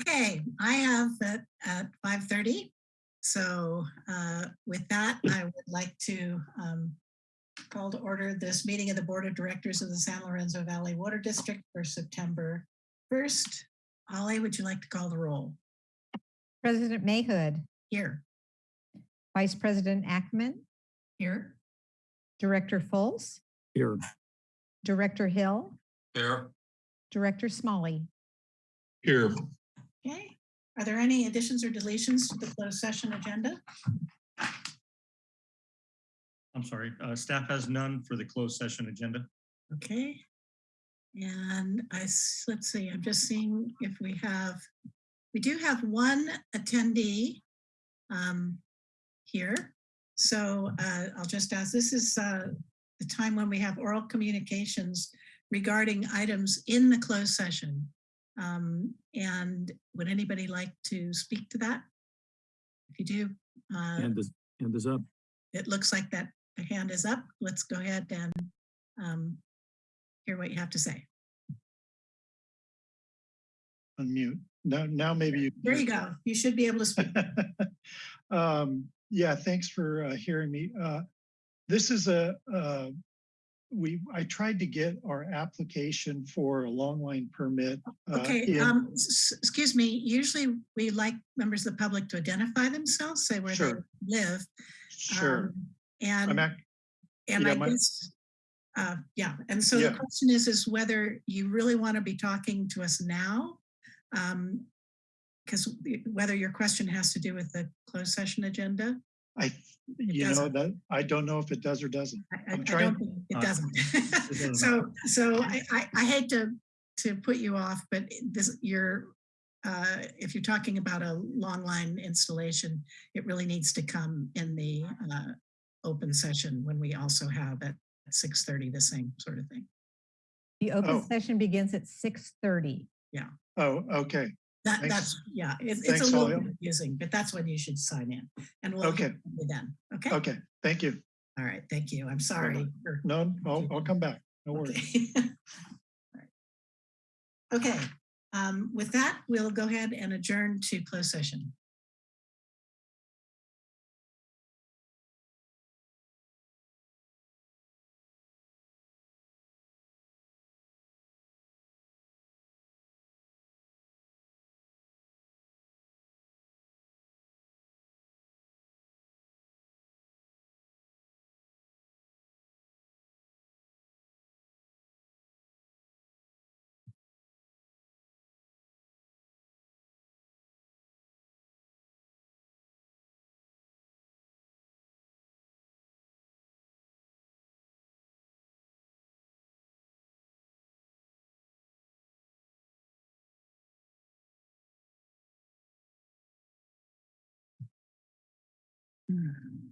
Okay, I have at, at 5:30. So uh, with that, I would like to um, call to order this meeting of the Board of Directors of the San Lorenzo Valley Water District for September 1st. Holly, would you like to call the roll? President Mahood, Here, Vice President Ackman. here, Director Fultz, Here. Director Hill, Here. Director Smalley. Here. Okay. Are there any additions or deletions to the closed session agenda? I'm sorry, uh, staff has none for the closed session agenda. Okay. And I, let's see, I'm just seeing if we have, we do have one attendee um, here. So uh, I'll just ask, this is uh, the time when we have oral communications regarding items in the closed session. Um, And would anybody like to speak to that? If you do, uh, Hand is, hand is up. it looks like that the hand is up. Let's go ahead and um, hear what you have to say. unmute. Now, now maybe you. There you go. You should be able to speak. Um, yeah, thanks for uh, hearing me. Uh, this is a, uh, we, I tried to get our application for a long line permit. uh, Okay, um, excuse me. Usually we like members of the public to identify themselves, say where they Sure. live. Sure. um, I'm And, and yeah, I my- guess, uh, yeah, and so the question is, is whether you really want to be talking to us now? Um, because whether your question has to do with the closed session agenda, I, you know, doesn't. that, I don't know if it does or doesn't. I, I- I'm I trying- don't think it Uh, doesn't. doesn't So, so I, I, I hate to, to put you off, but this, you're, uh, if you're talking about a long line installation, it really needs to come in the, uh, open session when we also have at six thirty, the same sort of thing. The open Oh. session begins at 6:30. Yeah. Oh, okay. That, Thanks. that's, yeah, it's, it's Thanks, a little confusing, but that's when you should sign in and we'll. Okay. hear from you Then, okay? Okay, thank you. All right, thank you. I'm sorry. No, I'll, I'll come back. No worries. Okay. Right. Okay, um, with that, we'll go ahead and adjourn to closed session. Mm-hmm.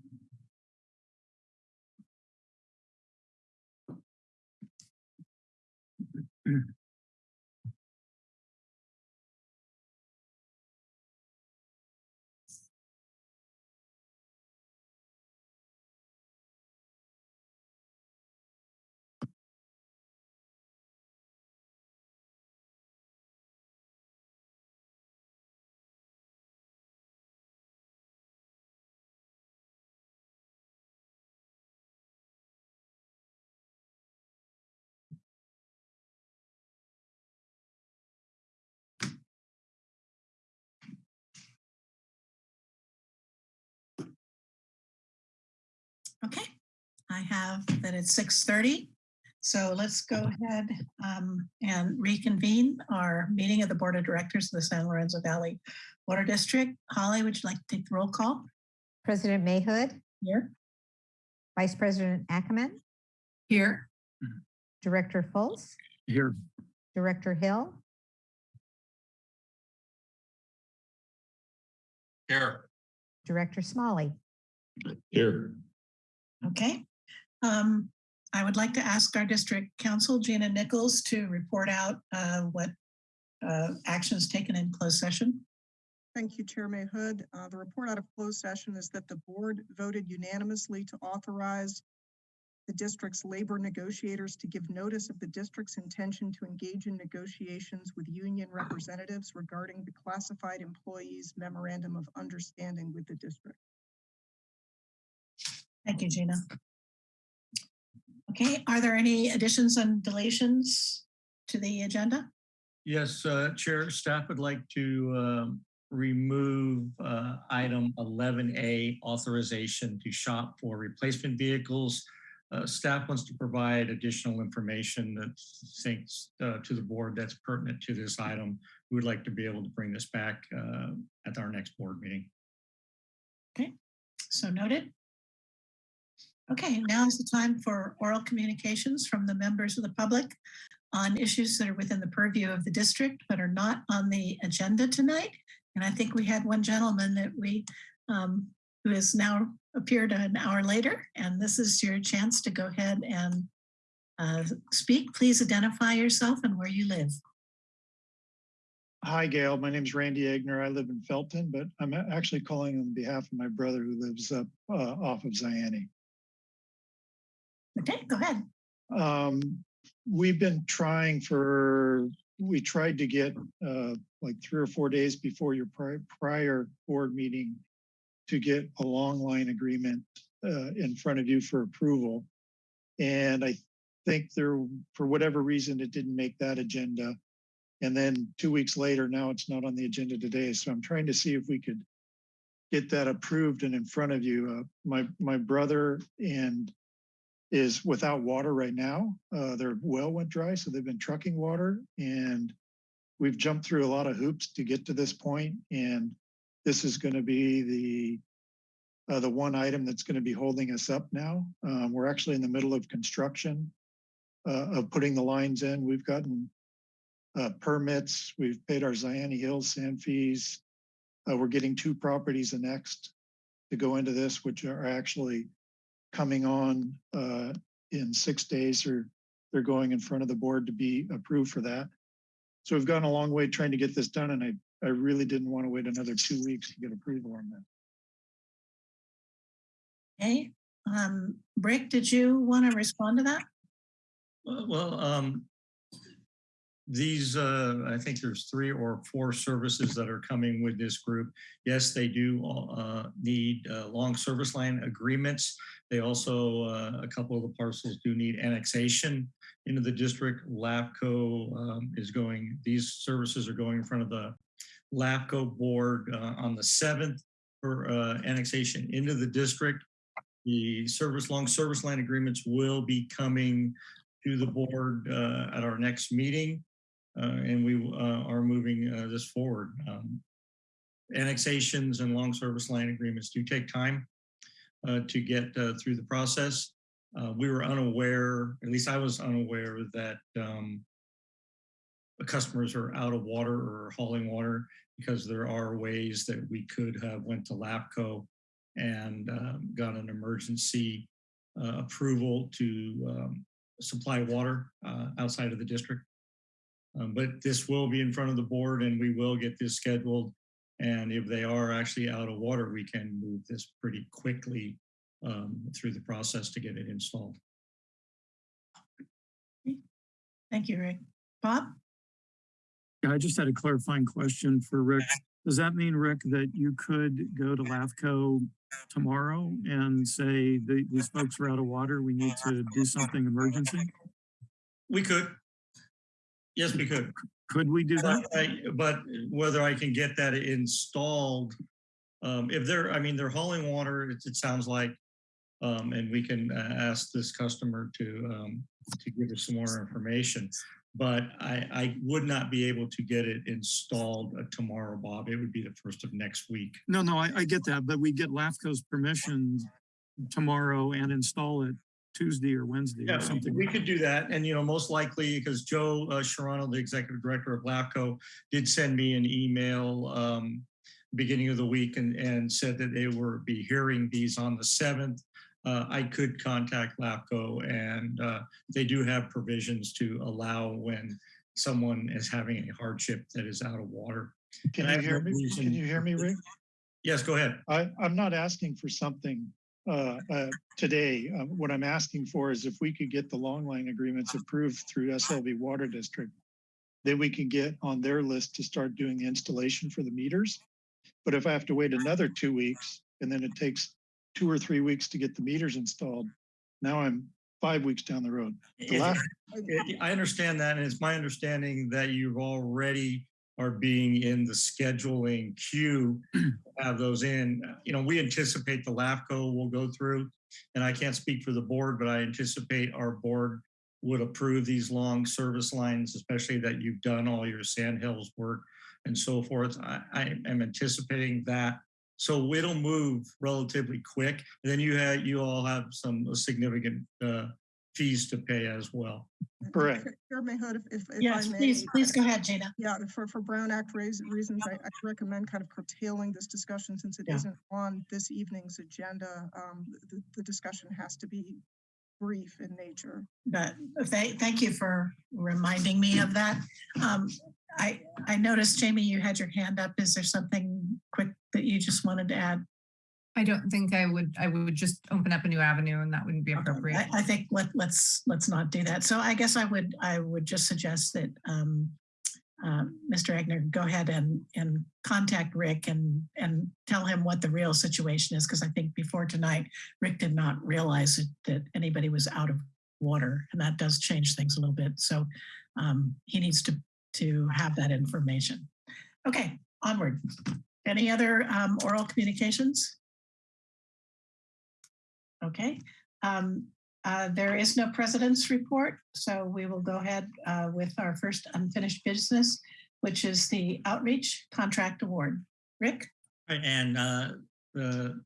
Okay, I have that it's six thirty. So let's go ahead um, and reconvene our meeting of the Board of Directors of the San Lorenzo Valley Water District. Holly, would you like to take the roll call President Mahood, here? Vice President Ackerman, Here. Director Fultz, Here. Director Hill, Here. Director Smalley. Here. Okay. Um, I would like to ask our district counsel, Gina Nichols, to report out uh, what uh, actions taken in closed session. Thank you, Chair Mahood. Uh, the report out of closed session is that the board voted unanimously to authorize the district's labor negotiators to give notice of the district's intention to engage in negotiations with union representatives regarding the classified employees memorandum of understanding with the district. Thank you, Gina. Okay, are there any additions and deletions to the agenda? Yes, uh, Chair, staff would like to um, remove uh, item 11A authorization to shop for replacement vehicles. Uh, Staff wants to provide additional information that thinks uh, to the board that's pertinent to this item. We would like to be able to bring this back uh, at our next board meeting. Okay, so noted. Okay, now is the time for oral communications from the members of the public on issues that are within the purview of the district but are not on the agenda tonight. And I think we had one gentleman that we, um, who has now appeared an hour later, and this is your chance to go ahead and uh, speak. Please identify yourself and where you live. Hi, Gail. My name is Randy Egner. I live in Felton, but I'm actually calling on behalf of my brother who lives up uh, off of Zayante. Okay, go ahead. Um, we've been trying for, we tried to get uh, like three or four days before your pri- prior board meeting to get a long line agreement uh, in front of you for approval. And I think there, for whatever reason, it didn't make that agenda. And then two weeks later, now it's not on the agenda today. So I'm trying to see if we could get that approved and in front of you. Uh, my, my brother and is without water right now. Uh, their well went dry, so they've been trucking water and we've jumped through a lot of hoops to get to this point. And this is going to be the uh, the one item that's going to be holding us up now. Um, we're actually in the middle of construction uh, of putting the lines in. We've gotten uh, permits. We've paid our Zayante Hills sand fees. Uh, we're getting two properties annexed to go into this, which are actually coming on uh, in six days or they're going in front of the board to be approved for that. So we've gone a long way trying to get this done and I, I really didn't want to wait another two weeks to get approval on that. Okay, um, Rick, did you want to respond to that? Well, well, um, these, uh, I think there's three or four services that are coming with this group. Yes, they do, uh, need, uh, long service line agreements. They also, uh, a couple of the parcels do need annexation into the district. LAFCO, um, is going, these services are going in front of the LAFCO board, uh, on the seventh for, uh, annexation into the district. The service, long service line agreements will be coming to the board uh, at our next meeting. uh, and we uh, are moving this forward. Um, Annexations and long service line agreements do take time to get uh, through the process. Uh, We were unaware, at least I was unaware that um, customers are out of water or hauling water because there are ways that we could have went to LAFCO and um, got an emergency uh, approval to um, supply water uh, outside of the district. Um, but this will be in front of the board and we will get this scheduled. And if they are actually out of water, we can move this pretty quickly um, through the process to get it installed. Thank you, Rick. Bob? Yeah, I just had a clarifying question for Rick. Does that mean, Rick, that you could go to LAFCO tomorrow and say, "The- these folks are out of water, we need to do something emergency? We could. Yes, we could. Could we do that? But I- But whether I can get that installed, um, if they're, I mean, they're hauling water, it, it sounds like. Um, and we can uh, ask this customer to, um, to give us some more information. But I, I would not be able to get it installed uh, tomorrow, Bob. It would be the first of next week. No, no, I, I get that, but we get LAFCO's permission tomorrow and install it Tuesday or Wednesday Yeah, or something. we could do that. And, you know, most likely, because Joe uh, Serrano, the executive director of LAFCO, did send me an email um, beginning of the week and, and said that they were be hearing these on the seventh. Uh, I could contact LAFCO and uh, they do have provisions to allow when someone is having a hardship that is out of water. Can I you have hear no me? reason- Can you hear me, Rick? Yes, go ahead. I, I'm not asking for something uh, uh, today. Uh, What I'm asking for is if we could get the long line agreements approved through SLV Water District, then we can get on their list to start doing the installation for the meters. But if I have to wait another two weeks and then it takes two or three weeks to get the meters installed, now I'm five weeks down the road. The last, I- I understand that, and it's my understanding that you've already are being in the scheduling queue, have those in. You know, we anticipate the LAFCO will go through, and I can't speak for the board, but I anticipate our board would approve these long service lines, especially that you've done all your sandhills work and so forth. I, I am anticipating that. So it'll move relatively quick. And then you had, you all have some significant uh, fees to pay as well. Correct. Chair Mahood, if, if if I Yes, may. please, please go ahead, Gina. Yeah, for, for Brown Act reasons, I, I recommend kind of curtailing this discussion since it Yeah. not on this evening's agenda. Um, the, the discussion has to be brief in nature. But thank, thank you for reminding me of that. Um, I, I noticed, Jamie, you had your hand up. Is there something quick that you just wanted to add? I don't think I would, I would just open up a new avenue and that wouldn't be Okay, appropriate. I, I think let, let's, let's not do that. So I guess I would, I would just suggest that, um, uh, Mr. Egner, go ahead and, and contact Rick and, and tell him what the real situation is. Because I think before tonight, Rick did not realize that, that anybody was out of water and that does change things a little bit. So um, he needs to, to have that information. Okay, onward. Any other um, oral communications? Okay, um, uh, there is no president's report, so we will go ahead uh, with our first unfinished business, which is the outreach contract award. Rick? And uh, the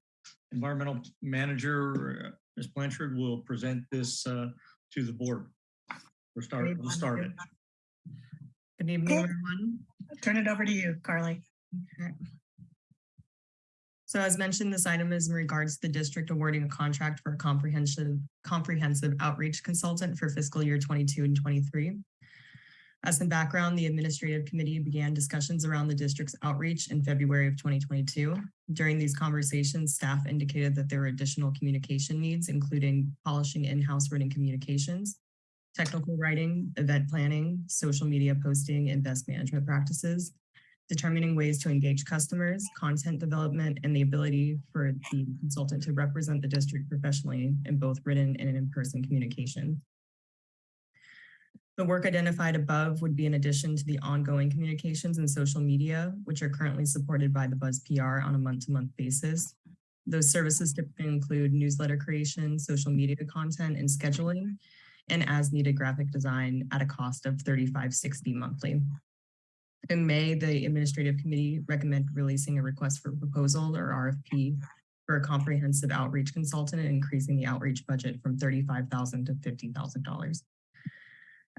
environmental manager, uh, Ms. Blanchard, will present this uh, to the board. We're starting, we'll start it. Good evening, Cool. everyone. Turn it over to you, Carly. So as mentioned, this item is in regards to the district awarding a contract for a comprehensive, comprehensive outreach consultant for fiscal year 22 and 23. As some background, the administrative committee began discussions around the district's outreach in February of 2022. During these conversations, staff indicated that there were additional communication needs, including polishing in-house written communications, technical writing, event planning, social media posting, and best management practices, determining ways to engage customers, content development, and the ability for the consultant to represent the district professionally in both written and in-person communication. The work identified above would be in addition to the ongoing communications and social media, which are currently supported by the Buzz PR on a month-to-month basis. Those services typically include newsletter creation, social media content, and scheduling, and as-needed graphic design at a cost of $35.60 monthly. In May, the administrative committee recommended releasing a request for proposal or RFP for a comprehensive outreach consultant and increasing the outreach budget from 35,000 to $50,000.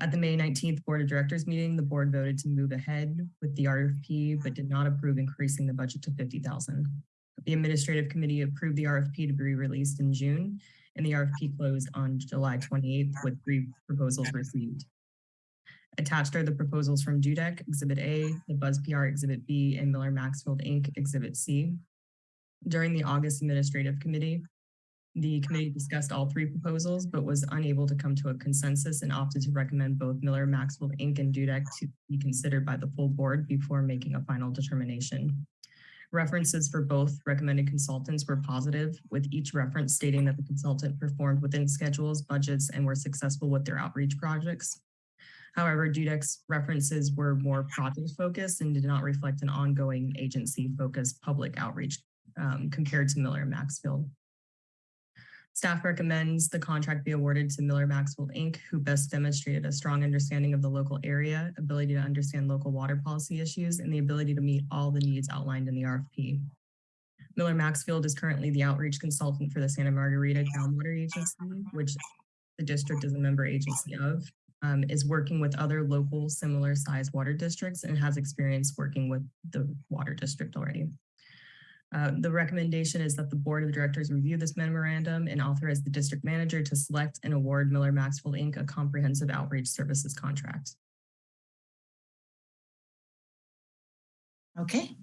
At the May 19th Board of Directors meeting, the board voted to move ahead with the RFP, but did not approve increasing the budget to 50,000. The administrative committee approved the RFP to be released in June, and the RFP closed on July 28th with three proposals received. Attached are the proposals from Dudek Exhibit A, the Buzz PR Exhibit B, and Miller Maxfield Inc. Exhibit C. During the August Administrative Committee, the committee discussed all three proposals, but was unable to come to a consensus and opted to recommend both Miller Maxfield Inc. and Dudek to be considered by the full board before making a final determination. References for both recommended consultants were positive, with each reference stating that the consultant performed within schedules, budgets, and were successful with their outreach projects. However, Dudek's references were more project focused and did not reflect an ongoing agency focused public outreach um, compared to Miller and Maxfield. Staff recommends the contract be awarded to Miller Maxfield Inc., who best demonstrated a strong understanding of the local area, ability to understand local water policy issues, and the ability to meet all the needs outlined in the RFP. Miller Maxfield is currently the outreach consultant for the Santa Margarita Groundwater Agency, which the district is a member agency of, um, is working with other local similar sized water districts and has experience working with the water district already. Uh, the recommendation is that the board of directors review this memorandum and authorize the district manager to select and award Miller Maxwell Inc. a comprehensive outreach services contract. Okay.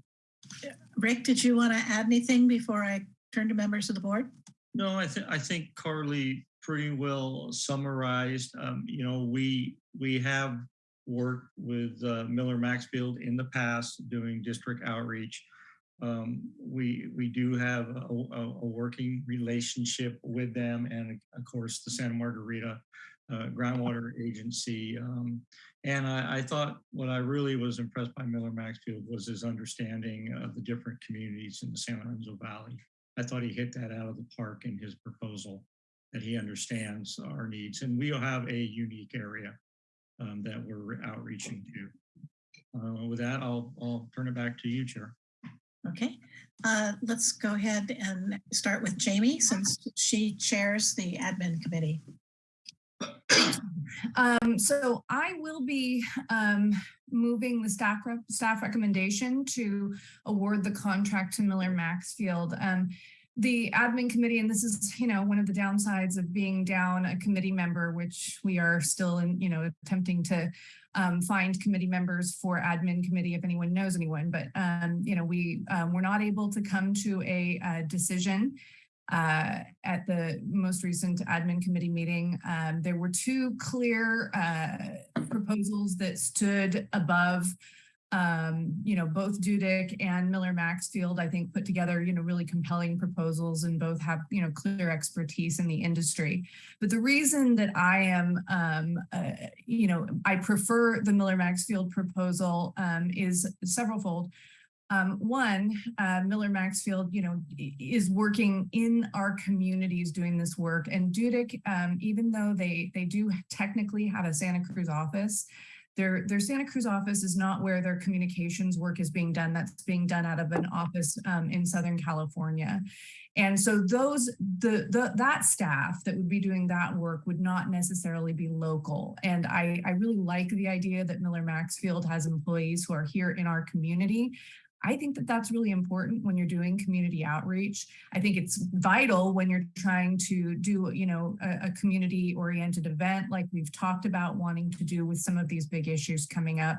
Rick, did you want to add anything before I turn to members of the board? No, I think, I think Carly pretty well summarized, um, you know, we, we have worked with uh, Miller Maxfield in the past doing district outreach. Um, we, we do have a, a, a working relationship with them and of course the Santa Margarita uh, Groundwater Agency. Um, and I, I thought what I really was impressed by Miller Maxfield was his understanding of the different communities in the San Lorenzo Valley. I thought he hit that out of the park in his proposal, that he understands our needs. And we'll have a unique area um, that we're outreaching to. Uh, with that, I'll, I'll turn it back to you, Chair. Okay, uh, let's go ahead and start with Jamie since she chairs the admin committee. Um, so I will be, um, moving the staff, rep- staff recommendation to award the contract to Miller Maxfield. Um, the admin committee, and this is, you know, one of the downsides of being down a committee member, which we are still in, you know, attempting to um, find committee members for admin committee if anyone knows anyone, but, um, you know, we, um, we're not able to come to a, uh decision uh, at the most recent admin committee meeting. Um, there were two clear uh, proposals that stood above, um, you know, both Dudek and Miller Maxfield, I think, put together, you know, really compelling proposals and both have, you know, clear expertise in the industry. But the reason that I am, um, uh, you know, I prefer the Miller Maxfield proposal um, is severalfold. Um, one, uh, Miller Maxfield, you know, is working in our communities doing this work. And Dudek, um, even though they they do technically have a Santa Cruz office, their their Santa Cruz office is not where their communications work is being done. That's being done out of an office um, in Southern California. And so those the, the that staff that would be doing that work would not necessarily be local. And I, I really like the idea that Miller Maxfield has employees who are here in our community. I think that that's really important when you're doing community outreach. I think it's vital when you're trying to do, you know, a, a community oriented event like we've talked about wanting to do with some of these big issues coming up.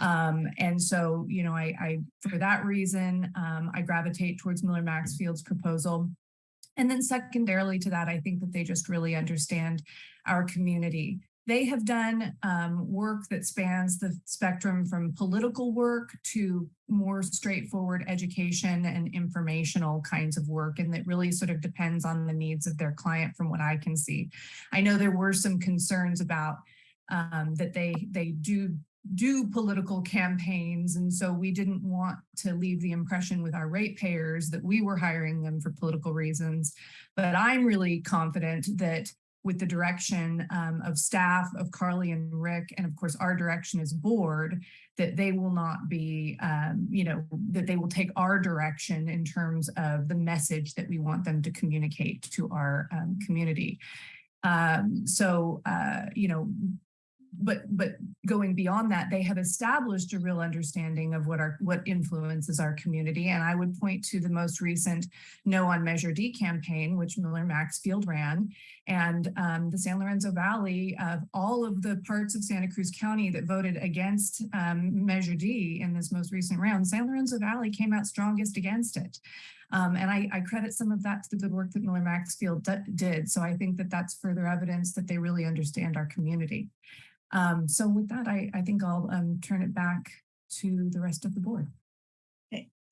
Um, and so, you know, I, I for that reason, um, I gravitate towards Miller Maxfield's proposal. And then secondarily to that, I think that they just really understand our community. They have done um, work that spans the spectrum from political work to more straightforward education and informational kinds of work. And that really sort of depends on the needs of their client from what I can see. I know there were some concerns about um, that they they do do political campaigns. And so we didn't want to leave the impression with our ratepayers that we were hiring them for political reasons. But I'm really confident that with the direction um, of staff of Carly and Rick, and of course our direction as board, that they will not be, um, you know, that they will take our direction in terms of the message that we want them to communicate to our um, community. Um, so, uh, you know, but but going beyond that, they have established a real understanding of what our what influences our community. And I would point to the most recent No on Measure D campaign, which Miller Maxfield ran, and um, the San Lorenzo Valley of all of the parts of Santa Cruz County that voted against um, Measure D in this most recent round, San Lorenzo Valley came out strongest against it. Um, and I, I, credit some of that to the good work that Miller Maxfield did. So I think that that's further evidence that they really understand our community. Um, so with that, I, I think I'll um, turn it back to the rest of the board.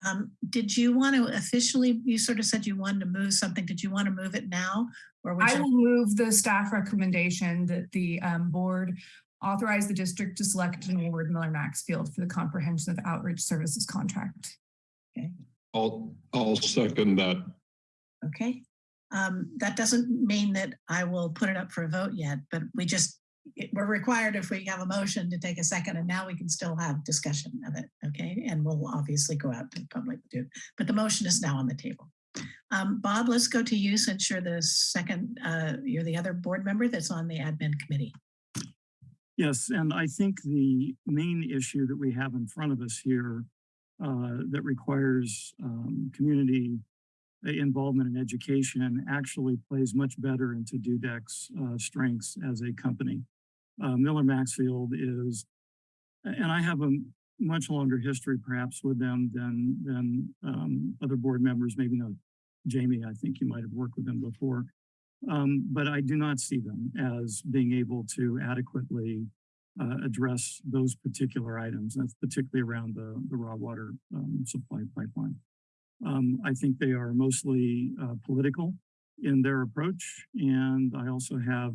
Um, did you want to officially, you sort of said you wanted to move something. Did you want to move it now? Or would I you? will move the staff recommendation that the um, board authorize the district to select and award Miller Maxfield for the comprehensive outreach services contract. Okay. I'll, I'll second that. Okay. Um, that doesn't mean that I will put it up for a vote yet, but we just, it- we're required if we have a motion to take a second and now we can still have discussion of it. Okay. And we'll obviously go out to the public too, but the motion is now on the table. Um, Bob, let's go to you since you're the second, uh, you're the other board member that's on the admin committee. Yes, and I think the main issue that we have in front of us here uh, that requires um, community involvement in education actually plays much better into Dudek's uh, strengths as a company. Uh, Miller Maxfield is, and I have a much longer history perhaps with them than than um, other board members, maybe not Jamie, I think you might have worked with them before. Um, but I do not see them as being able to adequately uh, address those particular items. That's particularly around the, the raw water um, supply pipeline. Um, I think they are mostly uh, political in their approach. And I also have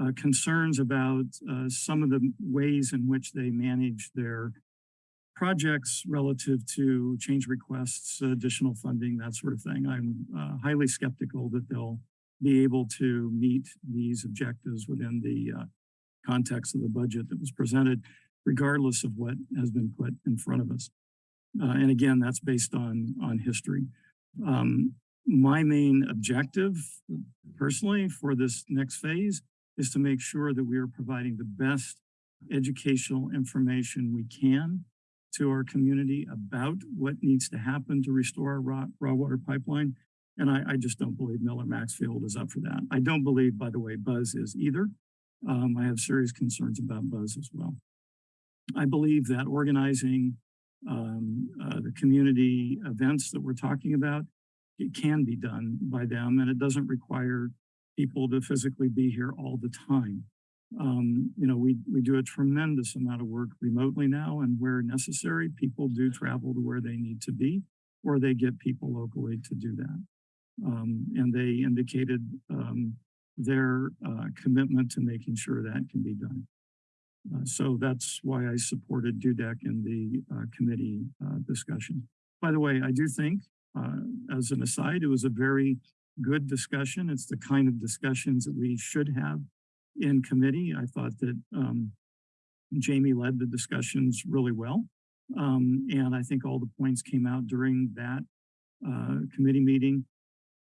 uh, concerns about uh, some of the ways in which they manage their projects relative to change requests, additional funding, that sort of thing. I'm uh, highly skeptical that they'll be able to meet these objectives within the uh, context of the budget that was presented, regardless of what has been put in front of us. Uh, and again, that's based on, on history. Um, my main objective personally for this next phase is to make sure that we are providing the best educational information we can to our community about what needs to happen to restore our raw, raw water pipeline. And I, I just don't believe Miller Maxfield is up for that. I don't believe, by the way, Buzz is either. Um, I have serious concerns about Buzz as well. I believe that organizing um, uh, the community events that we're talking about, it can be done by them and it doesn't require people to physically be here all the time. Um, you know, we, we do a tremendous amount of work remotely now and where necessary, people do travel to where they need to be or they get people locally to do that. Um, and they indicated um, their uh, commitment to making sure that can be done. Uh, so that's why I supported Dudek in the uh, committee uh, discussion. By the way, I do think, uh, as an aside, it was a very good discussion. It's the kind of discussions that we should have in committee. I thought that um, Jamie led the discussions really well. Um, and I think all the points came out during that uh, committee meeting.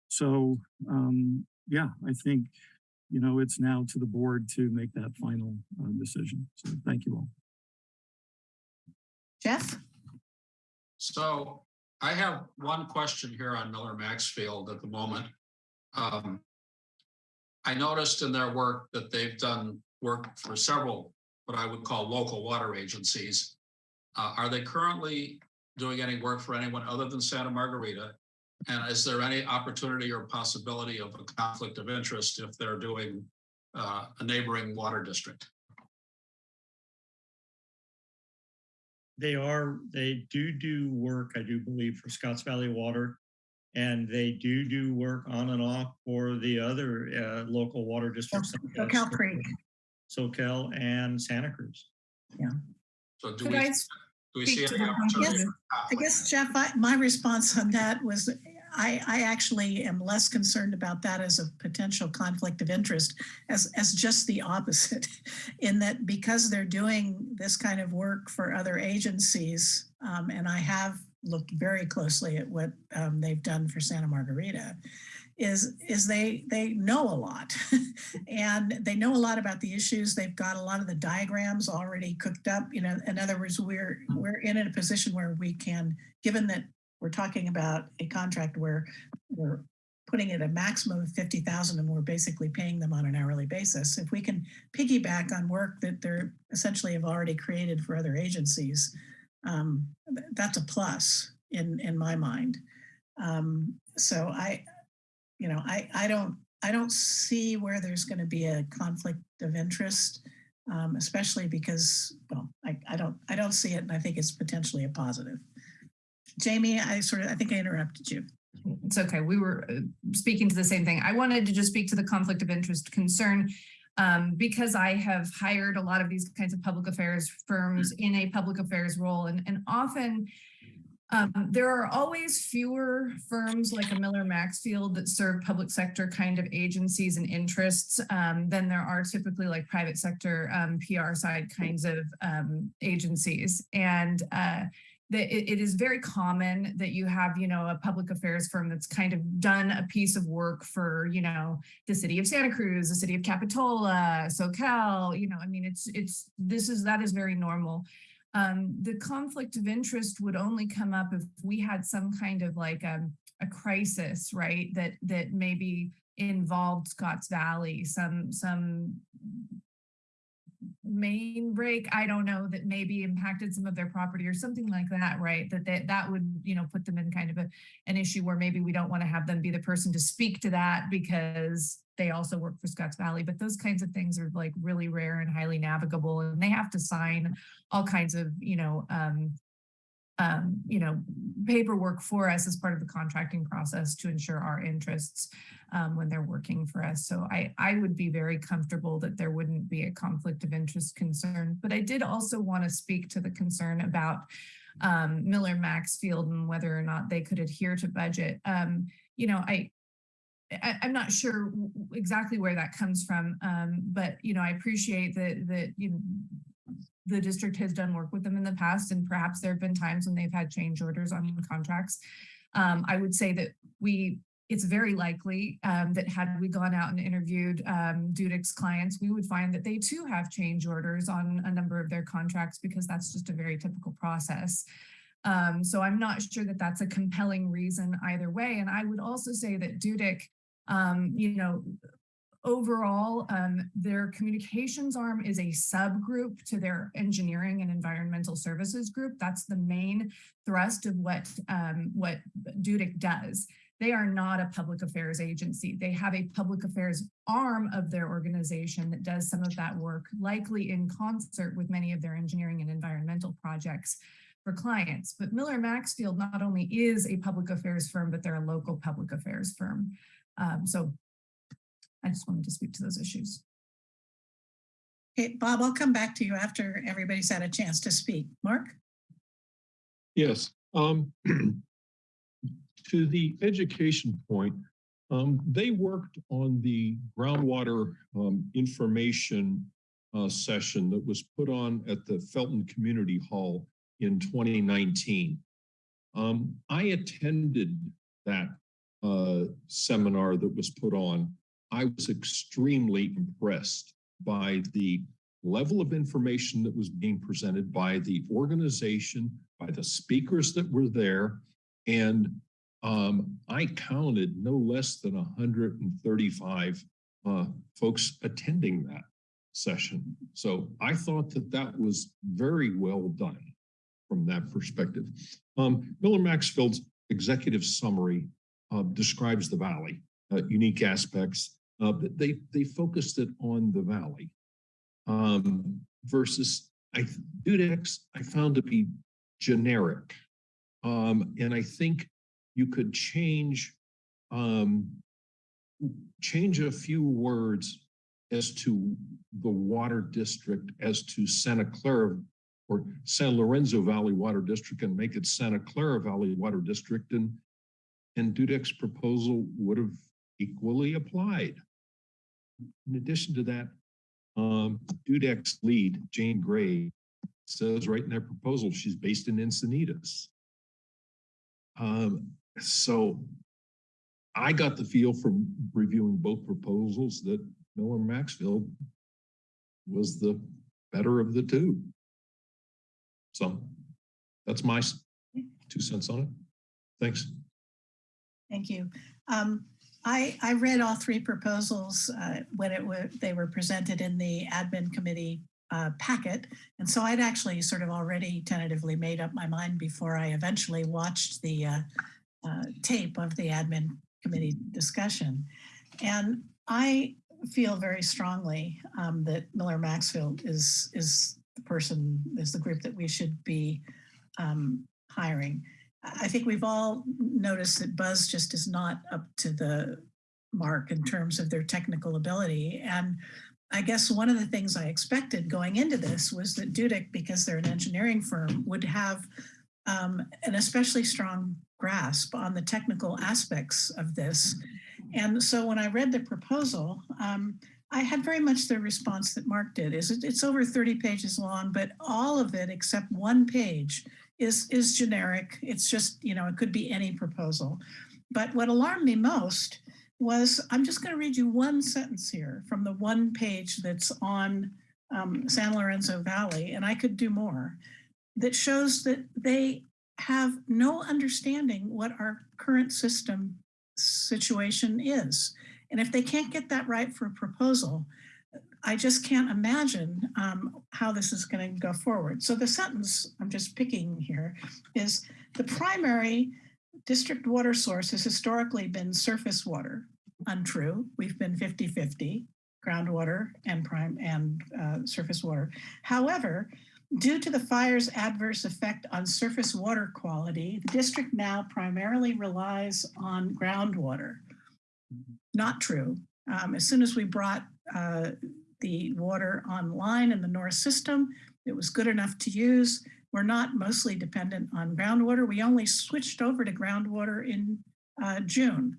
So um, yeah, I think, you know, it's now to the board to make that final uh, decision. So thank you all. Jeff? So I have one question here on Miller Maxfield at the moment. Um, I noticed in their work that they've done work for several, what I would call local water agencies. Uh, are they currently doing any work for anyone other than Santa Margarita? And is there any opportunity or possibility of a conflict of interest if they're doing uh, a neighboring water district? They are, they do do work, I do believe, for Scotts Valley Water. And they do do work on and off for the other uh, local water districts. such as Cal Creek. Soquel and Santa Cruz. Yeah. So do Could we, I do we see speak to any opportunity? Yes, for I guess, Jeff, I, my response on that was, I, I actually am less concerned about that as a potential conflict of interest as, as just the opposite. In that because they're doing this kind of work for other agencies, um, and I have looked very closely at what um, they've done for Santa Margarita, is, is they, they know a lot. and they know a lot about the issues. They've got a lot of the diagrams already cooked up. You know, in other words, we're, we're in a position where we can, given that we're talking about a contract where we're putting it a maximum of 50,000 and we're basically paying them on an hourly basis. If we can piggyback on work that they're essentially have already created for other agencies, um, that's a plus in, in my mind. Um, so I, you know, I, I don't, I don't see where there's going to be a conflict of interest, um, especially because, well, I, I don't, I don't see it, and I think it's potentially a positive. Jamie, I sort of, I think I interrupted you. it's okay. We were uh, speaking to the same thing. I wanted to just speak to the conflict of interest concern um, because I have hired a lot of these kinds of public affairs firms in a public affairs role and, and often um, there are always fewer firms like a Miller Maxfield that serve public sector kind of agencies and interests um, than there are typically like private sector um, PR side kinds of um, agencies. And uh, that it, it is very common that you have, you know, a public affairs firm that's kind of done a piece of work for, you know, the city of Santa Cruz, the city of Capitola, Soquel, you know, I mean, it's, it's, this is, that is very normal. Um, the conflict of interest would only come up if we had some kind of like um, a crisis, right? That, that maybe involved Scotts Valley, some, some main break, I don't know, that maybe impacted some of their property or something like that, right? That that, that would, you know, put them in kind of a, an issue where maybe we don't want to have them be the person to speak to that because they also work for Scotts Valley, but those kinds of things are like really rare and highly navigable and they have to sign all kinds of, you know, um, um, you know, paperwork for us as part of the contracting process to ensure our interests um, when they're working for us. So I, I would be very comfortable that there wouldn't be a conflict of interest concern. But I did also want to speak to the concern about um, Miller Maxfield and whether or not they could adhere to budget. Um, you know, I, I, I'm not sure exactly where that comes from, um, but you know, I appreciate that that you know, the district has done work with them in the past, and perhaps there have been times when they've had change orders on contracts. Um, I would say that we, it's very likely um, that had we gone out and interviewed um, clients, we would find that they too have change orders on a number of their contracts because that's just a very typical process. Um, so I'm not sure that that's a compelling reason either way. And I would also say that Dudek, um, you know, overall, um, their communications arm is a subgroup to their engineering and environmental services group. That's the main thrust of what um, what Dudek does. They are not a public affairs agency. They have a public affairs arm of their organization that does some of that work, likely in concert with many of their engineering and environmental projects for clients. But Miller Maxfield not only is a public affairs firm, but they're a local public affairs firm. Um, so I just wanted to speak to those issues. Okay, Bob, I'll come back to you after everybody's had a chance to speak. Mark? Yes, um, to the education point, um, they worked on the groundwater, um, information uh, session that was put on at the Felton Community Hall in 2019. Um, I attended that uh, seminar that was put on. I was extremely impressed by the level of information that was being presented by the organization, by the speakers that were there. And um, I counted no less than 135 uh, folks attending that session. So I thought that that was very well done from that perspective. Um, Miller Maxfield's executive summary uh, describes the valley, uh, unique aspects. Uh, but they they focused it on the valley um, versus I Dudek's I found to be generic, um, and I think you could change um, change a few words as to the water district as to Santa Clara or San Lorenzo Valley Water District and make it Santa Clara Valley Water District and and Dudek's proposal would have equally applied. In addition to that, um, Dudek's lead, Jane Gray, says right in their proposal, she's based in Encinitas. Um, so I got the feel from reviewing both proposals that Miller Maxfield was the better of the two. So that's my two cents on it. Thanks. Thank you. Um, I, I read all three proposals uh, when it they were presented in the admin committee uh, packet. And so I'd actually sort of already tentatively made up my mind before I eventually watched the uh, uh, tape of the admin committee discussion. And I feel very strongly um, that Miller Maxfield is, is the person, is the group that we should be um, hiring. I think we've all noticed that Buzz just is not up to the mark in terms of their technical ability. And I guess one of the things I expected going into this was that Dudek, because they're an engineering firm, would have um, an especially strong grasp on the technical aspects of this. And so when I read the proposal, um, I had very much the response that Mark did. Is it, it's over 30 pages long, but all of it except one page is is generic. It's just, you know, it could be any proposal. But what alarmed me most was, I'm just going to read you one sentence here from the one page that's on um, San Lorenzo Valley, and I could do more, that shows that they have no understanding what our current system situation is. And if they can't get that right for a proposal, I just can't imagine um, how this is going to go forward. So the sentence I'm just picking here is the primary district water source has historically been surface water. Untrue. We've been 50-50 groundwater and prime and uh, surface water. However, due to the fire's adverse effect on surface water quality, the district now primarily relies on groundwater. Not true. Um, as soon as we brought uh, the water online in the North system, it was good enough to use. We're not mostly dependent on groundwater. We only switched over to groundwater in uh, June.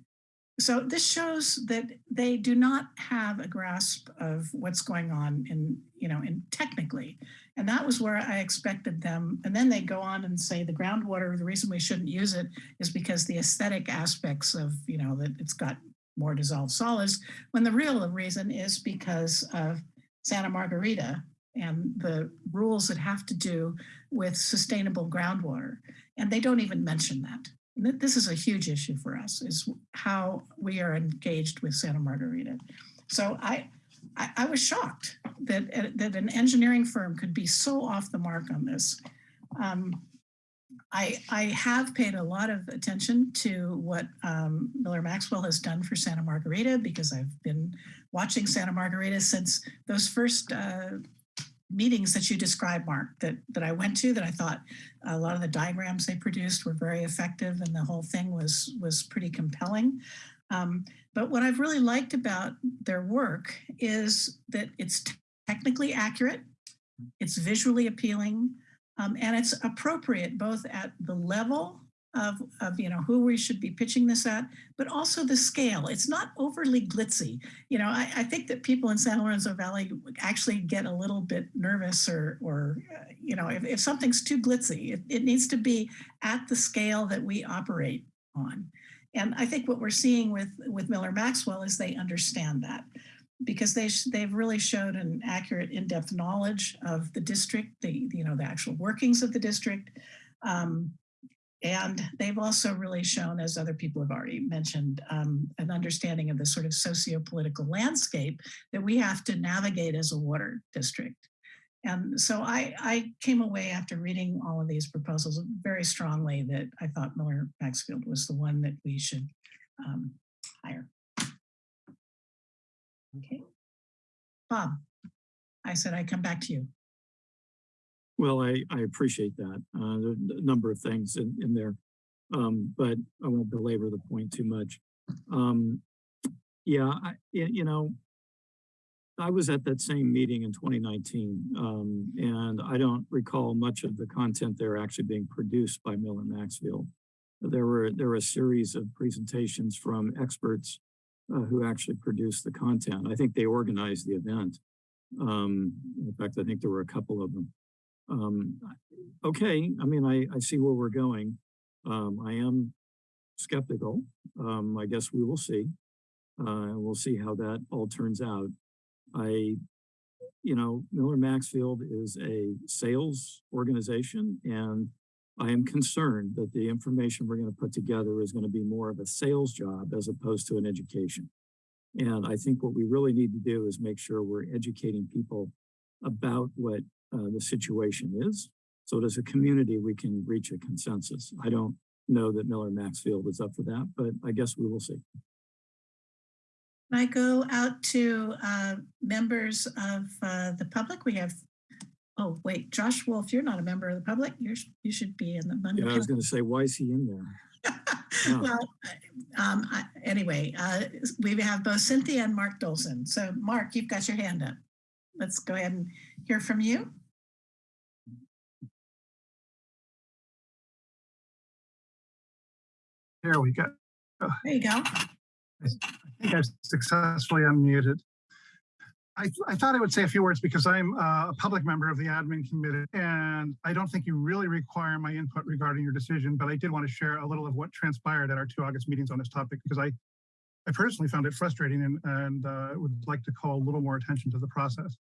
So this shows that they do not have a grasp of what's going on in, you know, in technically. And that was where I expected them. And then they go on and say the groundwater, the reason we shouldn't use it is because the aesthetic aspects of, you know, that it's got more dissolved solids, when the real reason is because of Santa Margarita and the rules that have to do with sustainable groundwater. And they don't even mention that. This is a huge issue for us, is how we are engaged with Santa Margarita. So I, I, I was shocked that, uh, that an engineering firm could be so off the mark on this. Um, I, I have paid a lot of attention to what um, Miller Maxfield has done for Santa Margarita because I've been watching Santa Margarita since those first uh, meetings that you described, Mark, that, that I went to that I thought a lot of the diagrams they produced were very effective and the whole thing was, was pretty compelling. Um, but what I've really liked about their work is that it's technically accurate, it's visually appealing, um, and it's appropriate both at the level of, of, you know, who we should be pitching this at, but also the scale. It's not overly glitzy. You know, I, I think that people in San Lorenzo Valley actually get a little bit nervous or, or uh, you know, if, if something's too glitzy, it, it needs to be at the scale that we operate on. And I think what we're seeing with, with Miller Maxfield is they understand that because they they've really showed an accurate in-depth knowledge of the district, the you know the actual workings of the district, um, and they've also really shown, as other people have already mentioned, um, an understanding of the sort of socio-political landscape that we have to navigate as a water district. And so I, I came away after reading all of these proposals very strongly that I thought Miller Maxfield was the one that we should um, hire. Okay. Bob, I said I'd come back to you. Well, I, I appreciate that. Uh, there a number of things in, in there. Um, but I won't belabor the point too much. Um, yeah, I, you know, I was at that same meeting in 2019, um, and I don't recall much of the content there actually being produced by Miller Maxfield. There were, there were a series of presentations from experts uh, who actually produced the content. I think they organized the event. Um, in fact, I think there were a couple of them. Um, okay, I mean, I, I see where we're going. Um, I am skeptical. Um, I guess we will see. Uh, we'll see how that all turns out. I, you know, Miller Maxfield is a sales organization and I am concerned that the information we're going to put together is going to be more of a sales job as opposed to an education. And I think what we really need to do is make sure we're educating people about what uh, the situation is. So that as a community, we can reach a consensus. I don't know that Miller Maxfield is up for that, but I guess we will see. I go out to uh, members of uh, the public? We have, oh, wait, Josh Wolf, you're not a member of the public. You're, you should be in the. Yeah, I was going to say, why is he in there? yeah. Well, um, I- anyway, uh, we have both Cynthia and Mark Dolson. So Mark, you've got your hand up. Let's go ahead and hear from you. There we go. There you go. I think I've successfully unmuted. I, I thought I would say a few words because I'm uh, a public member of the admin committee and I don't think you really require my input regarding your decision, but I did want to share a little of what transpired at our two August meetings on this topic because I, I personally found it frustrating and, and uh, would like to call a little more attention to the process.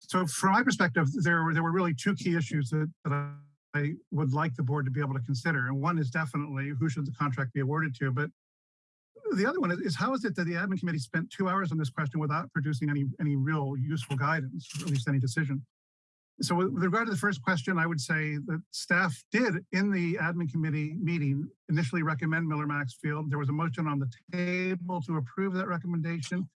So from my perspective, there were, there were really two key issues that, that I would like the board to be able to consider. And one is definitely who should the contract be awarded to, but the other one is, is how is it that the admin committee spent two hours on this question without producing any, any real useful guidance, or at least any decision? So with with regard to the first question, I would say that staff did in the admin committee meeting initially recommend Miller Maxfield. There was a motion on the table to approve that recommendation.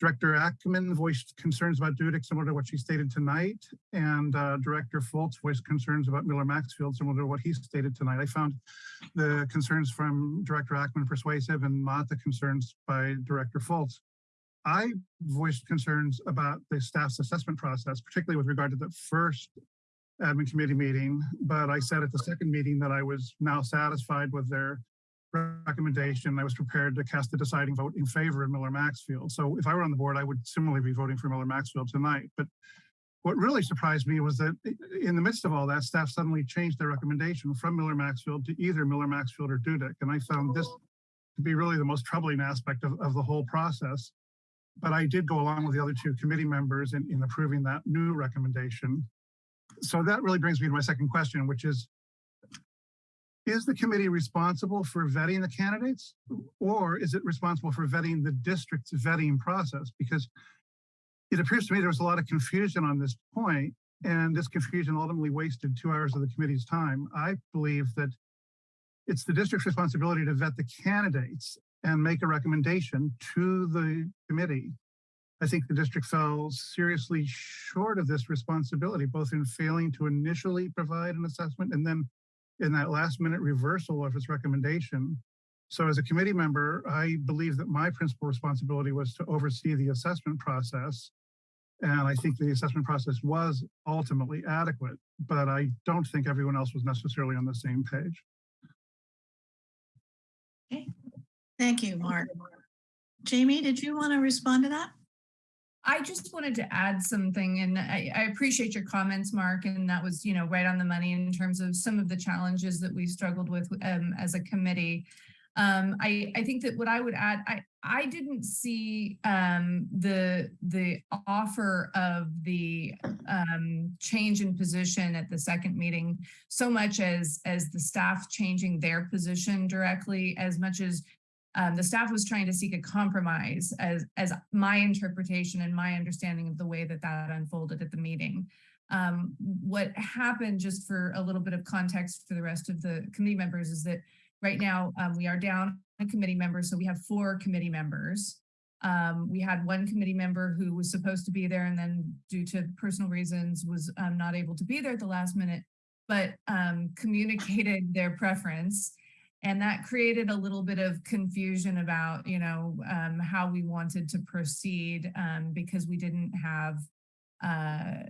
Director Ackerman voiced concerns about Dudek, similar to what she stated tonight, and uh, Director Fultz voiced concerns about Miller Maxfield, similar to what he stated tonight. I found the concerns from Director Ackerman persuasive and not the concerns by Director Fultz. I voiced concerns about the staff's assessment process, particularly with regard to the first admin committee meeting, but I said at the second meeting that I was now satisfied with their recommendation. I was prepared to cast the deciding vote in favor of Miller Maxfield. So if I were on the board, I would similarly be voting for Miller Maxfield tonight. But what really surprised me was that in the midst of all that, staff suddenly changed their recommendation from Miller Maxfield to either Miller Maxfield or Dudek. And I found this to be really the most troubling aspect of, of the whole process. But I did go along with the other two committee members in, in approving that new recommendation. So that really brings me to my second question, which is, is the committee responsible for vetting the candidates? Or is it responsible for vetting the district's vetting process? Because it appears to me there was a lot of confusion on this point, and this confusion ultimately wasted two hours of the committee's time. I believe that it's the district's responsibility to vet the candidates and make a recommendation to the committee. I think the district fell seriously short of this responsibility, both in failing to initially provide an assessment and then in that last minute reversal of its recommendation. So as a committee member, I believe that my principal responsibility was to oversee the assessment process. And I think the assessment process was ultimately adequate, but I don't think everyone else was necessarily on the same page. Okay. Thank you, Mark. Jamie, did you want to respond to that? I just wanted to add something and I, I appreciate your comments, Mark, and that was, you know, right on the money in terms of some of the challenges that we struggled with um, as a committee. Um, I, I think that what I would add, I, I didn't see um, the the offer of the um, change in position at the second meeting so much as as the staff changing their position directly, as much as um, the staff was trying to seek a compromise as, as my interpretation and my understanding of the way that that unfolded at the meeting. Um, what happened, just for a little bit of context for the rest of the committee members, is that right now um, we are down a committee member, so we have four committee members. Um, we had one committee member who was supposed to be there and then due to personal reasons was um, not able to be there at the last minute, but um, communicated their preference and that created a little bit of confusion about, you know, um, how we wanted to proceed um, because we didn't have, uh,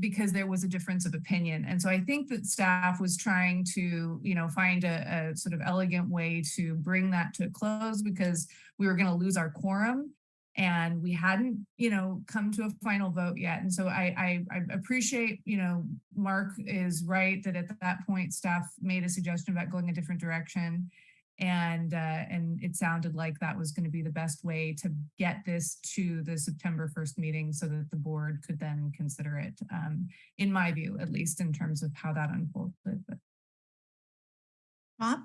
because there was a difference of opinion. And so I think that staff was trying to, you know, find a, a sort of elegant way to bring that to a close because we were going to lose our quorum and we hadn't, you know, come to a final vote yet. And so I, I, I appreciate, you know, Mark is right that at that point staff made a suggestion about going a different direction. And, uh, and it sounded like that was going to be the best way to get this to the September 1st meeting so that the board could then consider it, um, in my view, at least in terms of how that unfolded. But Bob?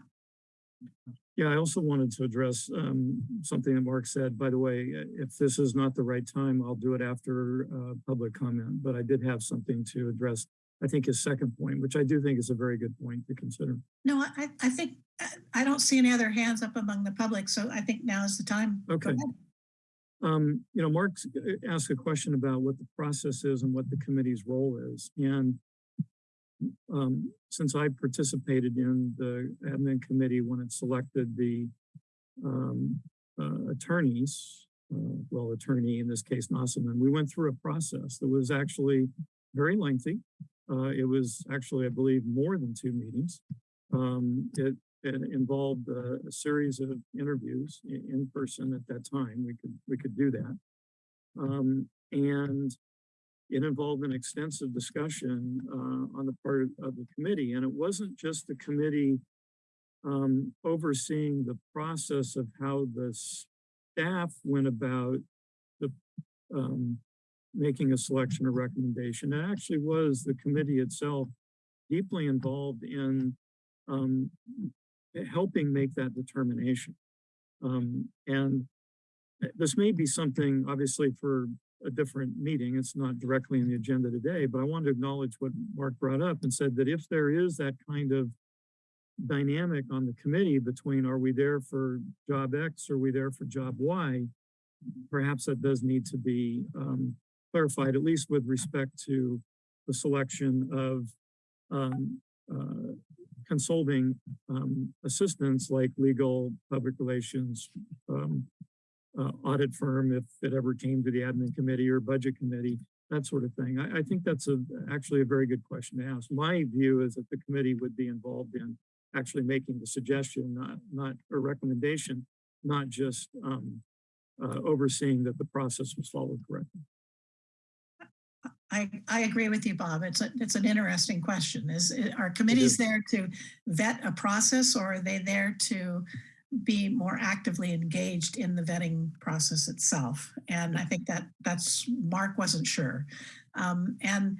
Yeah, I also wanted to address um, something that Mark said. By the way, uh, if this is not the right time, I'll do it after uh, public comment. But I did have something to address, I think his second point, which I do think is a very good point to consider. No, I, I think, uh, I don't see any other hands up among the public, so I think now is the time. Okay. Um, you know, Mark asked a question about what the process is and what the committee's role is. And um, since I participated in the admin committee when it selected the um, uh, attorneys, uh, well, attorney in this case, Nossaman, we went through a process that was actually very lengthy. Uh, it was actually, I believe, more than two meetings. Um, it, it involved a, a series of interviews in, in person at that time. We could we could do that, um, and it involved an extensive discussion uh, on the part of the committee. And it wasn't just the committee um, overseeing the process of how the staff went about the um, making a selection or recommendation. It actually was the committee itself deeply involved in um, helping make that determination. Um, and this may be something, obviously, for a different meeting. It's not directly in the agenda today, but I want to acknowledge what Mark brought up and said that if there is that kind of dynamic on the committee between are we there for job X, or are we there for job Y, perhaps that does need to be um, clarified, at least with respect to the selection of um, uh, consulting um, assistants like legal, public relations, um, uh, audit firm, if it ever came to the admin committee or budget committee, that sort of thing. I, I think that's a, actually a very good question to ask. My view is that the committee would be involved in actually making the suggestion, not, not a recommendation, not just um, uh, overseeing that the process was followed correctly. I, I agree with you, Bob. It's a, it's an interesting question. Is, are committees there to vet a process or are they there to be more actively engaged in the vetting process itself? And I think that that's, Mark wasn't sure. Um, and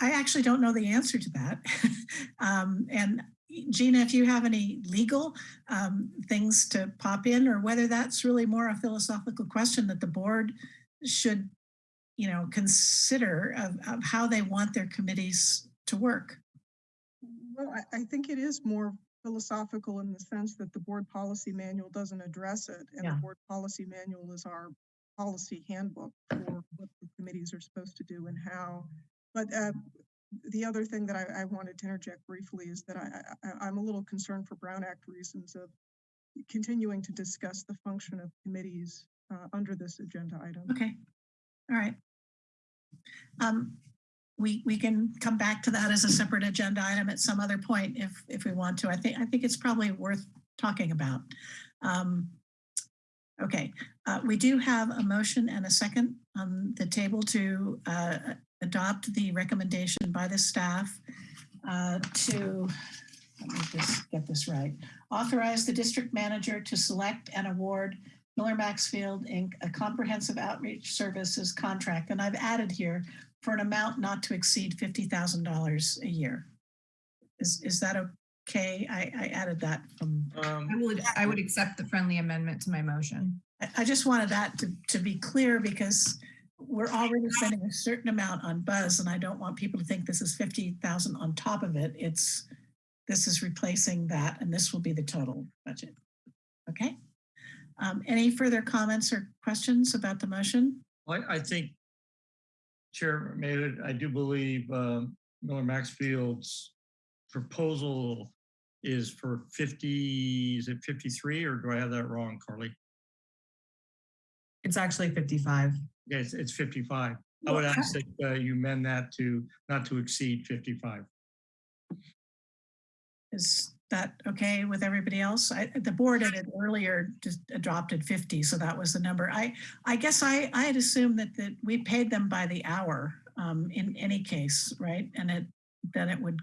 I actually don't know the answer to that. um, and Gina, if you have any legal um, things to pop in or whether that's really more a philosophical question that the board should you know, consider of, of how they want their committees to work. Well, I, I think it is more philosophical in the sense that the board policy manual doesn't address it. And the Yeah. board policy manual is our policy handbook for what the committees are supposed to do and how. But uh, the other thing that I, I wanted to interject briefly is that I, I, I'm a little concerned for Brown Act reasons of continuing to discuss the function of committees uh, under this agenda item. Okay, all right. Um, we, we can come back to that as a separate agenda item at some other point if, if we want to. I think, I think it's probably worth talking about. Um, okay, uh, we do have a motion and a second on the table to uh, adopt the recommendation by the staff uh, to, let me just get this right, authorize the district manager to select and award Miller Maxfield Inc., a comprehensive outreach services contract, and I've added here for an amount not to exceed fifty thousand dollars a year. Is, is that okay? I, I added that from, Um, I would, I would accept the friendly amendment to my motion. I, I just wanted that to, to be clear because we're already spending a certain amount on Buzz and I don't want people to think this is fifty thousand on top of it. It's, this is replacing that and this will be the total budget. Okay? Um, any further comments or questions about the motion? I, I think, Chair I do believe um, Miller Maxfield's proposal is for 50, is it 53 or do I have that wrong, Carly? It's actually 55. Yeah, it's, it's 55. I would ask that uh, you amend that to not to exceed 55. Is that okay with everybody else? I, the board had it earlier just adopted 50, so that was the number. I, I guess I, I had assumed that, that we paid them by the hour um, in any case, right? And it, then it would,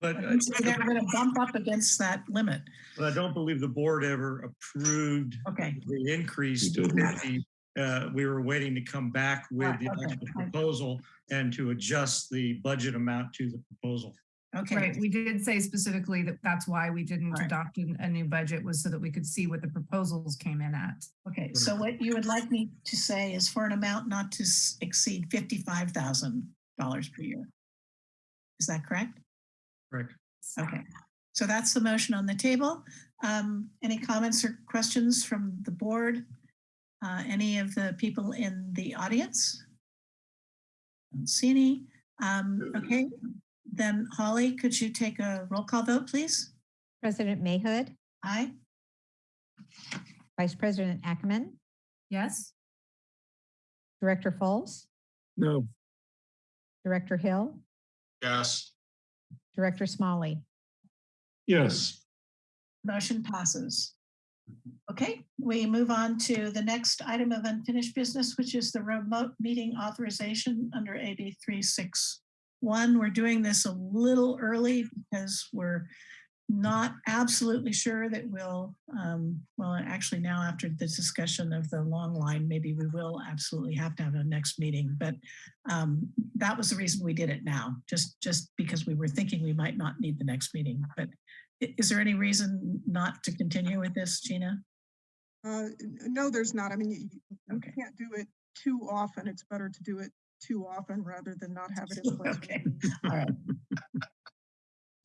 But uh, so they're gonna bump up against that limit. but I don't believe the board ever approved Okay, the increase We to 50. Uh, We were waiting to come back with the okay. proposal and to adjust the budget amount to the proposal. Okay. Right, we did say specifically that that's why we didn't Right. adopt an- a new budget was so that we could see what the proposals came in at. Okay, so what you would like me to say is for an amount not to exceed fifty-five thousand dollars per year. Is that correct? Correct. Okay, so that's the motion on the table. Um, any comments or questions from the board? Uh, any of the people in the audience? Don't see any. Um, okay, then Holly, could you take a roll call vote, please? President Mahood, Aye. Vice President Ackerman, Yes? Director Fultz, No, Director Hill, Yes, Director Smalley. Yes, Motion passes. Okay, we move on to the next item of unfinished business, which is the remote meeting authorization under AB 361. We're doing this a little early because we're not absolutely sure that we'll, um, well, actually now after the discussion of the long line, maybe we will absolutely have to have a next meeting. But um, that was the reason we did it now, just, just because we were thinking we might not need the next meeting. But Is there any reason not to continue with this, Gina? Uh, no, there's not. I mean, you, you- you Okay. can't do it too often. It's better to do it too often rather than not have it in place. Okay, all right.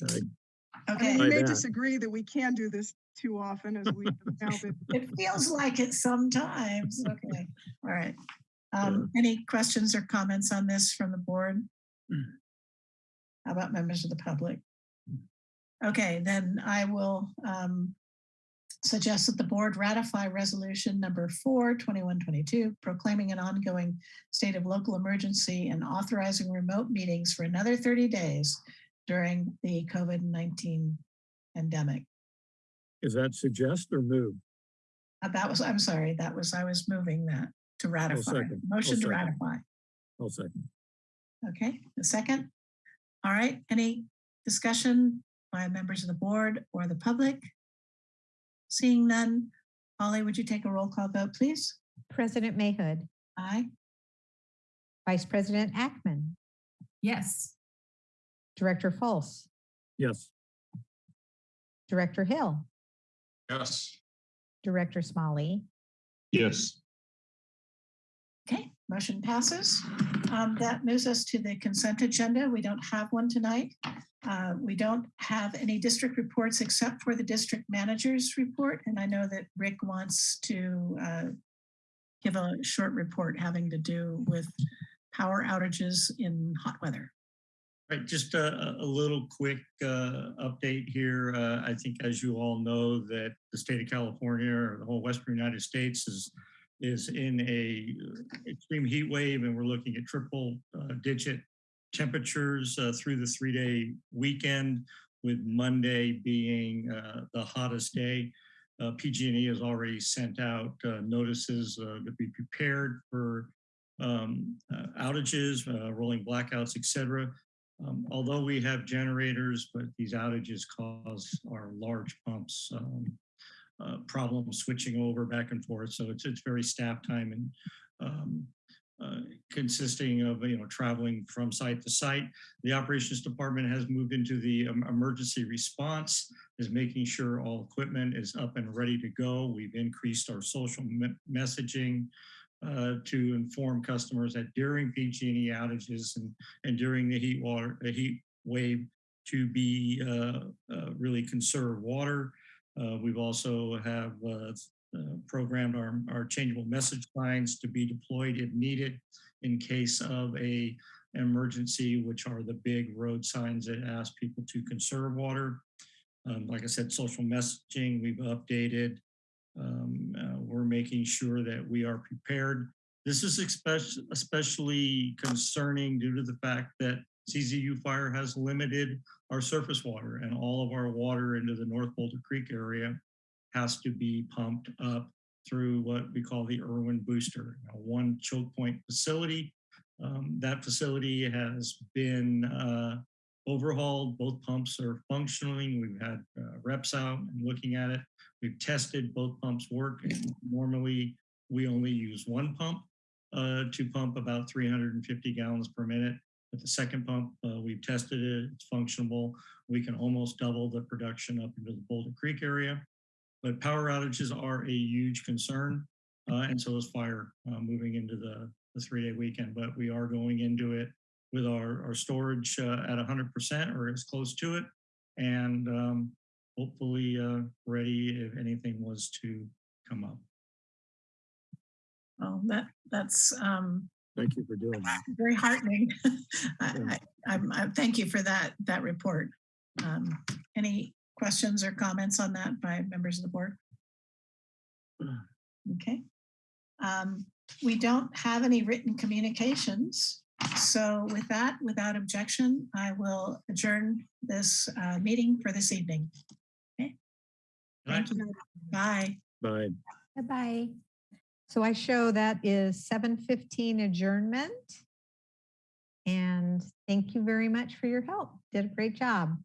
I- I Okay, mean, By you may disagree that we can do this too often as we have now been. it feels like it sometimes. Okay, all right. Um, any questions or comments on this from the board? How about members of the public? Okay, then I will um, suggest that the board ratify resolution number four, 2122, proclaiming an ongoing state of local emergency and authorizing remote meetings for another 30 days during the COVID-19 pandemic. Is that suggest or move? Uh, That was, I'm sorry, that was, I was moving that to ratify. Motion to ratify. I'll second. Okay, a second. All right, any discussion by members of the board or the public? Seeing none, Holly, would you take a roll call vote, please? President Mahood, Aye. Vice President Ackerman, Yes. Director Fultz, Yes. Director Hill, Yes. Director Smalley, Yes. Okay, motion passes. Um, That moves us to the consent agenda. We don't have one tonight. Uh, We don't have any district reports except for the district manager's report. And I know that Rick wants to uh, give a short report having to do with power outages in hot weather. Right, just a, a- a little quick uh, update here. Uh, I think as you all know that the state of California or the whole Western United States is is in a uh, extreme heat wave and we're looking at triple uh, digit temperatures uh, through the three day weekend with Monday being uh, the hottest day. Uh, PG&E has already sent out uh, notices to be prepared for um, outages, rolling blackouts, et cetera. Um, although we have generators, but these outages cause our large pumps um, uh, problems switching over back and forth. So it's it's very staff time and um, uh, consisting of you know traveling from site to site. The operations department has moved into the um, emergency response, is making sure all equipment is up and ready to go. We've increased our social me- messaging uh, to inform customers that during PG&E outages and and during the heat water, the heat wave to be uh, uh, really conserve water. Uh, we've also have uh, uh, programmed our, our changeable message signs to be deployed if needed in case of a emergency, which are the big road signs that ask people to conserve water. Um, like I said, social messaging, we've updated. Um, uh, we're making sure that we are prepared. This is especially concerning due to the fact that CZU fire has limited our surface water and all of our water into the North Boulder Creek area has to be pumped up through what we call the Irwin Booster, a one choke point facility. Um, that facility has been uh, overhauled. Both pumps are functioning. We've had uh, reps out and looking at it. We've tested both pumps work. Normally, we only use one pump uh, to pump about 350 gallons per minute. The second pump, uh, we've tested it, it's functional. We can almost double the production up into the Boulder Creek area. But power outages are a huge concern, uh, and so is fire uh, moving into the, the three-day weekend. But we are going into it with our, our storage uh, at 100% or as close to it, and um, hopefully uh, ready if anything was to come up. Well, that, that's um, Thank you for doing that. very heartening. I, I, I'm, I thank you for that, that report. Um, Any questions or comments on that by members of the board? Okay. Um, We don't have any written communications. So with that, without objection, I will adjourn this uh, meeting for this evening. Okay. Thank you. Bye. Bye. Bye-bye. So I show that is 7:15 adjournment. And thank you very much for your help. Did a great job.